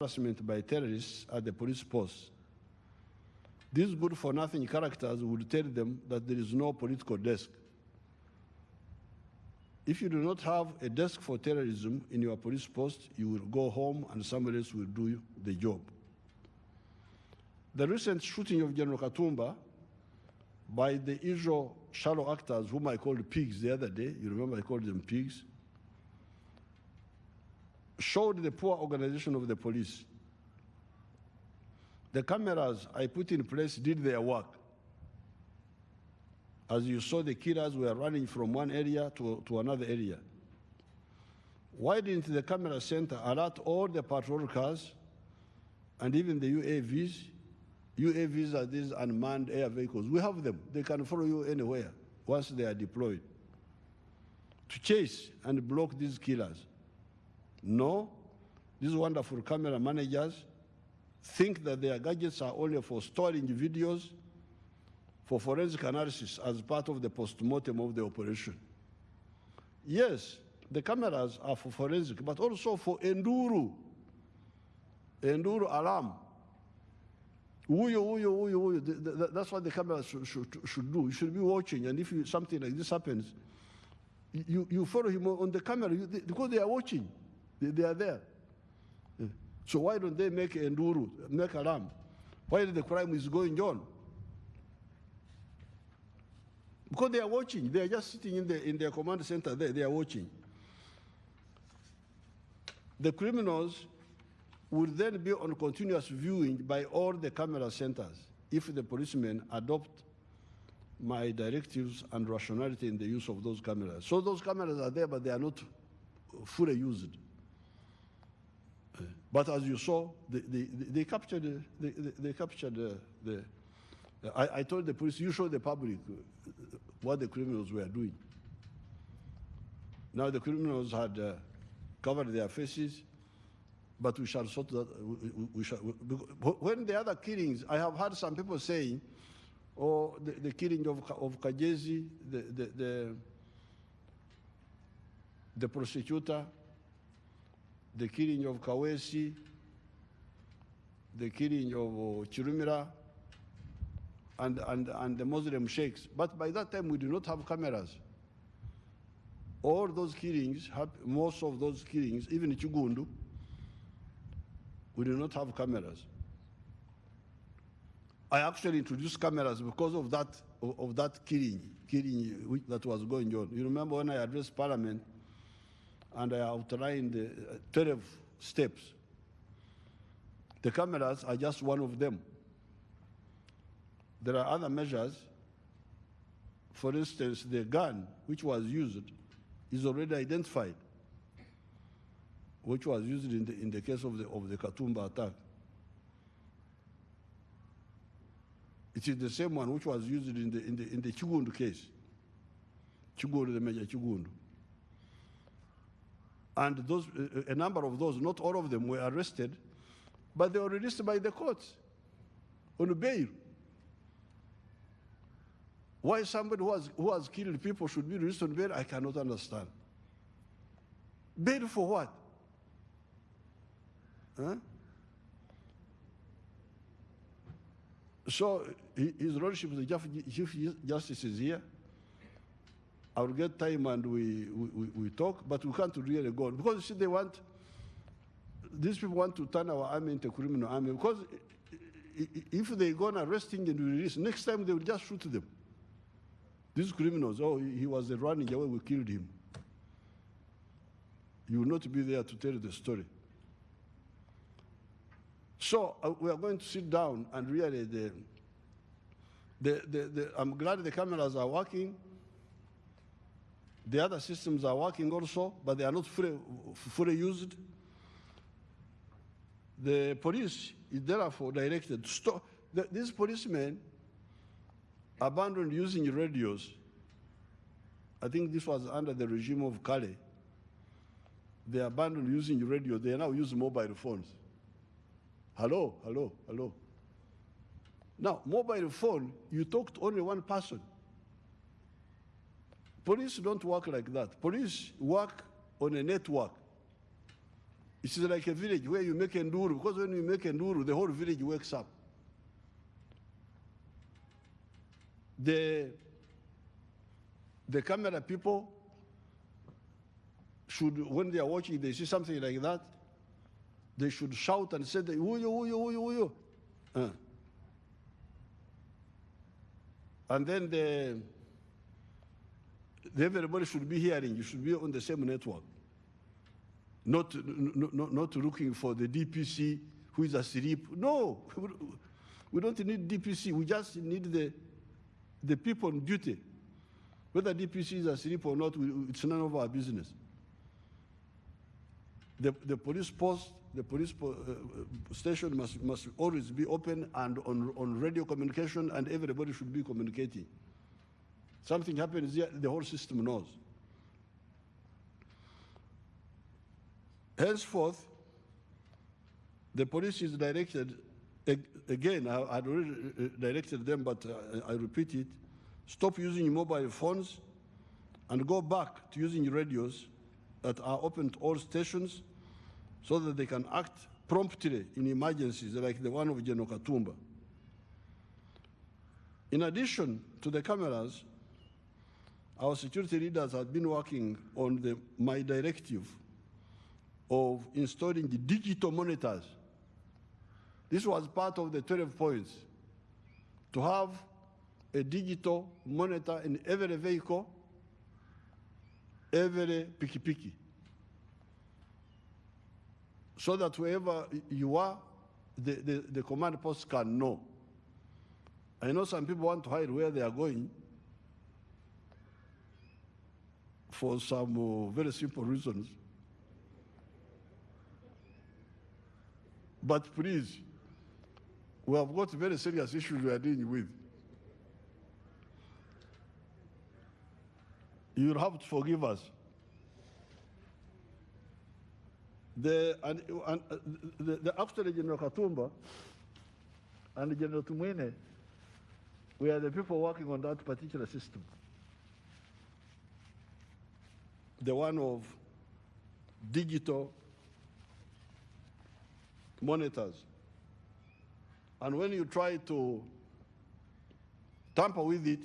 harassment by terrorists at the police post. These good-for-nothing characters would tell them that there is no political desk. If you do not have a desk for terrorism in your police post, you will go home and somebody else will do the job. The recent shooting of General Katumba by the usual shallow actors, whom I called pigs the other day, you remember I called them pigs, showed the poor organization of the police. The cameras I put in place did their work. As you saw, the killers were running from one area to, to another area. Why didn't the camera center alert all the patrol cars and even the UAVs? UAVs are these unmanned air vehicles. We have them. They can follow you anywhere once they are deployed to chase and block these killers. No, these wonderful camera managers think that their gadgets are only for storing videos for forensic analysis as part of the post-mortem of the operation. Yes, the cameras are for forensic, but also for enduro, enduro alarm. Uyo, uyo, uyo, uyo. That's what the camera should, should, should do. You should be watching, and if you, something like this happens, you, you follow him on the camera because they are watching. They, they are there. So why don't they make enduro, make alarm? While the crime is going on? Because they are watching. They are just sitting in, the, in their command center there. They are watching. The criminals would then be on continuous viewing by all the camera centers if the policemen adopt my directives and rationality in the use of those cameras. So those cameras are there, but they are not fully used. But as you saw, they, they, they captured, they, they captured the, the I, I, told the police, you show the public what the criminals were doing. Now the criminals had uh, covered their faces, but we shall sort that. We, we shall, we, when the other killings, I have heard some people saying, oh, the, the killing of, of Kagezi, the, the, the, the prosecutor, the killing of Kaweesi, the killing of uh, Kirumira, and, and, and the Muslim sheikhs. But by that time, we do not have cameras. All those killings, most of those killings, even Kiggundu, we do not have cameras. I actually introduced cameras because of that, of, of that killing, killing that was going on. You remember when I addressed Parliament and I outlined the uh, 12 steps. The cameras are just one of them. There are other measures. For instance, the gun which was used is already identified, which was used in the, in the case of the, of the Katumba attack. It is the same one which was used in the, in the, in the Kiggundu case. Kiggundu, the Major Kiggundu. And those, a number of those, not all of them were arrested, but they were released by the courts on bail. Why somebody who has, who has killed people should be released on bail, I cannot understand. Bail for what? Huh? So His Lordship, the Chief Justice is here. I'll get time and we, we, we talk, but we can't really go on. Because see, they want, these people want to turn our army into a criminal army. Because if they go on arresting and release, next time they will just shoot them. These criminals, oh, he was running away, we killed him. You will not be there to tell the story. So uh, we are going to sit down and really, the, the, the, the, I'm glad the cameras are working. The other systems are working also, but they are not fully, fully used. The police is therefore directed to stop. The, these policemen abandoned using radios. I think this was under the regime of Kale. They abandoned using radio. They now use mobile phones. Hello, hello, hello. Now, mobile phone, you talk to only one person. Police don't work like that. Police work on a network. It's like a village where you make nduru, because when you make nduru, the whole village wakes up. The, the camera people should, when they are watching, they see something like that, they should shout and say, Uyo, uyo, uyo, uyo. Uh. And then the, the, everybody should be hearing, you should be on the same network. Not, not, not, looking for the DPC who is asleep. No, we don't need DPC, we just need the, the people on duty. Whether DPC is asleep or not, it's none of our business. The, the police post, the police po uh, station must, must always be open and on, on radio communication, and everybody should be communicating. Something happens the whole system knows. Henceforth, the police is directed, again, I had already uh, uh, directed them, but uh, I repeat it, stop using mobile phones and go back to using radios that are open to all stations so that they can act promptly in emergencies like the one of General Katumba. In addition to the cameras, our security leaders have been working on the My Directive of installing the digital monitors. This was part of the 12 points, to have a digital monitor in every vehicle, every piki-piki, so that wherever you are, the, the, the command post can know. I know some people want to hide where they are going for some uh, very simple reasons. But please, we have got very serious issues we are dealing with. You'll have to forgive us. The, and, and, uh, the, the after General Katumba and General Tumwine, we are the people working on that particular system. The one of digital monitors. And when you try to tamper with it,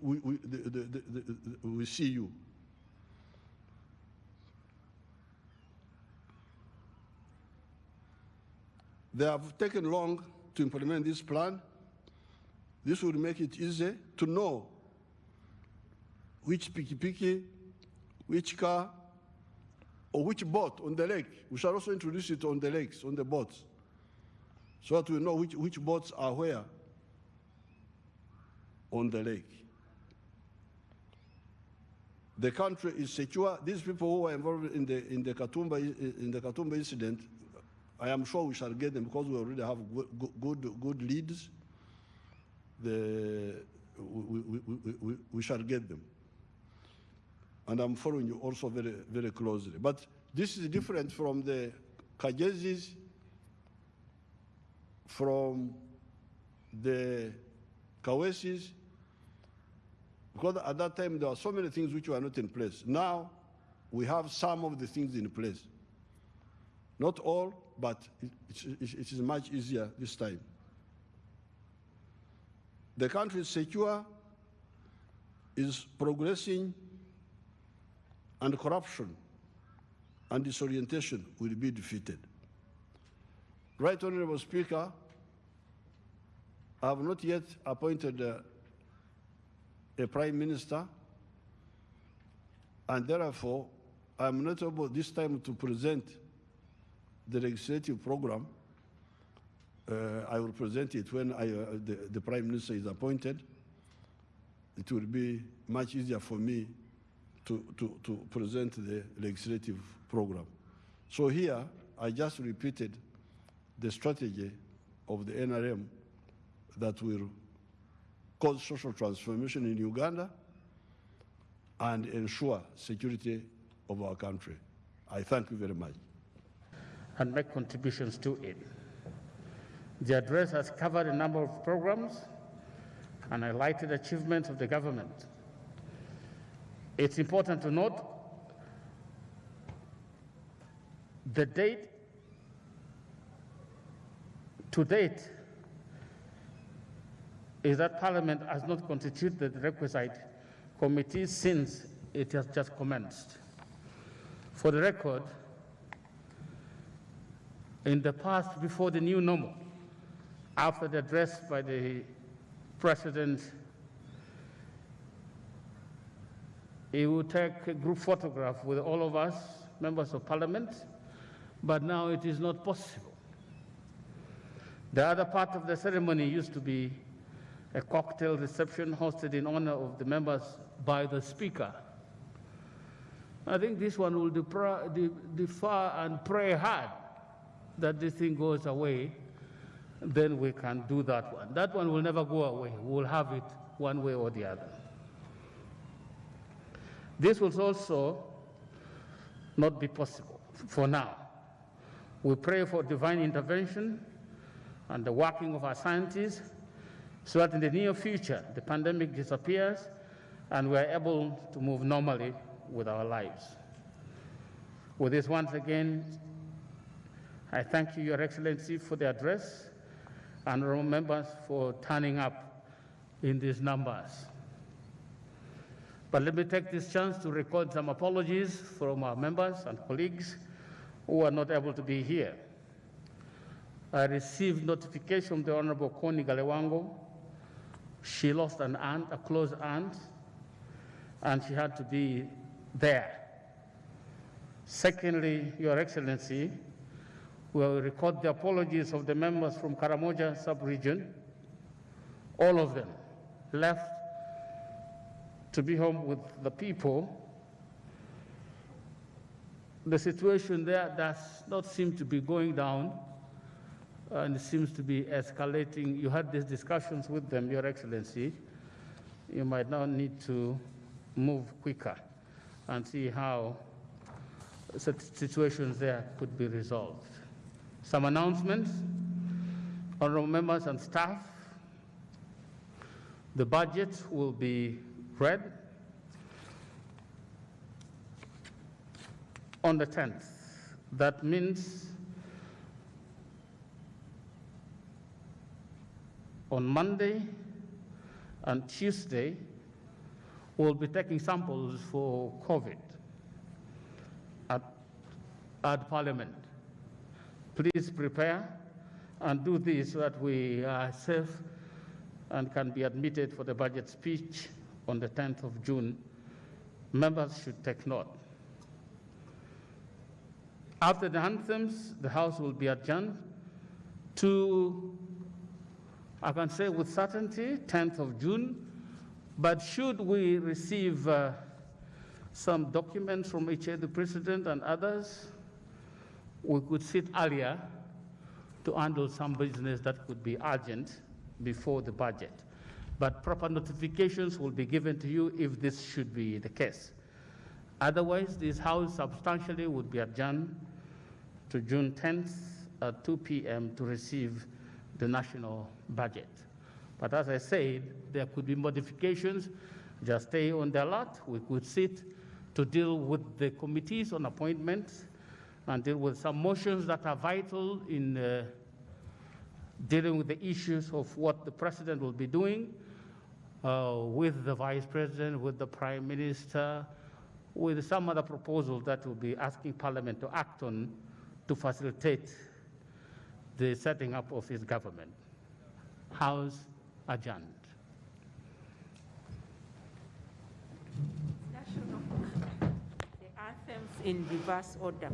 we, we, the, the, the, we see you. They have taken long to implement this plan. This will make it easy to know which piki-piki, which car, or which boat on the lake. We shall also introduce it on the lakes, on the boats, so that we know which, which boats are where on the lake. The country is secure. These people who were involved in the, in the, Katumba, in the Katumba incident, I am sure we shall get them because we already have good, good, good leads. The, we, we, we, we shall get them and I'm following you also very, very closely. But this is different from the Kagezis, from the Kaweesis, because at that time there were so many things which were not in place. Now we have some of the things in place. Not all, but it, it, it is much easier this time. The country is secure, is progressing and corruption and disorientation will be defeated. Right Honorable Speaker, I have not yet appointed uh, a Prime Minister and therefore I am not able this time to present the legislative program. Uh, I will present it when I, uh, the, the Prime Minister is appointed. It will be much easier for me to, to, to present the legislative program. So here, I just repeated the strategy of the NRM that will cause social transformation in Uganda and ensure security of our country. I thank you very much. And make contributions to it. The address has covered a number of programs and highlighted achievements of the government. It's important to note the date to date is that Parliament has not constituted the requisite committee since it has just commenced. For the record, in the past, before the new normal, after the address by the President, he would take a group photograph with all of us, members of Parliament, but now it is not possible. The other part of the ceremony used to be a cocktail reception hosted in honor of the members by the Speaker. I think this one will defer, and pray hard that this thing goes away, then we can do that one. That one will never go away. We'll have it one way or the other. This will also not be possible for now. We pray for divine intervention and the working of our scientists so that in the near future the pandemic disappears and we are able to move normally with our lives. With this, once again, I thank you, Your Excellency, for the address and members for turning up in these numbers. But let me take this chance to record some apologies from our members and colleagues who are not able to be here. I received notification from the Honorable Connie Galiwango. She lost an aunt, a close aunt, and she had to be there. Secondly, Your Excellency, will record the apologies of the members from Karamoja sub-region. All of them left to be home with the people. The situation there does not seem to be going down and seems to be escalating. You had these discussions with them, Your Excellency. You might now need to move quicker and see how such situations there could be resolved. Some announcements, honorable members and staff. The budget will be read on the 10th. That means on Monday and Tuesday, we'll be taking samples for COVID at, at Parliament. Please prepare and do this so that we are safe and can be admitted for the budget speech on the 10th of June. Members should take note. After the anthems, the House will be adjourned to, I can say with certainty, 10th of June, but should we receive uh, some documents from HA, the President and others, we could sit earlier to handle some business that could be urgent before the budget. But proper notifications will be given to you if this should be the case. Otherwise, this House substantially would be adjourned to June 10th at 2 p.m. to receive the national budget. But as I said, there could be modifications. Just stay on the alert. We could sit to deal with the committees on appointments and deal with some motions that are vital in uh, dealing with the issues of what the president will be doing uh, with the vice president, with the prime minister, with some other proposal that will be asking parliament to act on to facilitate the setting up of his government. House adjourned. The anthems in reverse order.